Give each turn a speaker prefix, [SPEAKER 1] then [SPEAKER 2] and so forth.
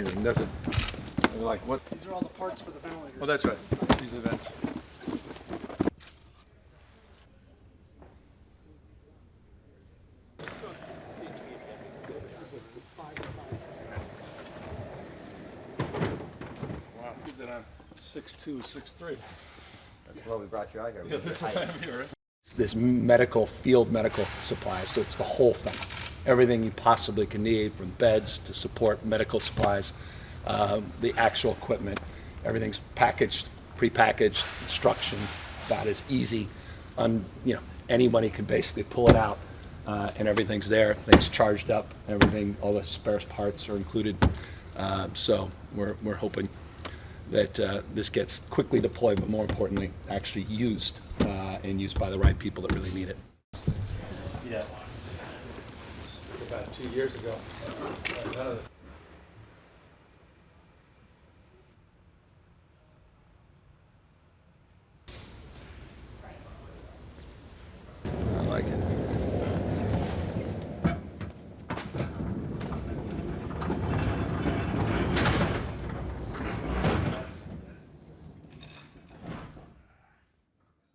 [SPEAKER 1] Anything, does it? They're Like what?
[SPEAKER 2] These are all the parts for the ventilators.
[SPEAKER 1] Oh, that's right. These events.
[SPEAKER 2] This is a five by five.
[SPEAKER 1] Wow, keep that on six two, six three.
[SPEAKER 3] That's why we brought you out here.
[SPEAKER 1] Yeah, this is here, right?
[SPEAKER 4] this medical, field medical supplies, so it's the whole thing. Everything you possibly can need, from beds to support medical supplies, um, the actual equipment, everything's packaged, prepackaged, instructions, about as easy, un, you know, anybody can basically pull it out, uh, and everything's there, things charged up, everything, all the spare parts are included. Um, so we're, we're hoping that uh, this gets quickly deployed, but more importantly, actually used uh, and used by the right people that really need it.
[SPEAKER 1] Yeah. About two years ago. Uh, the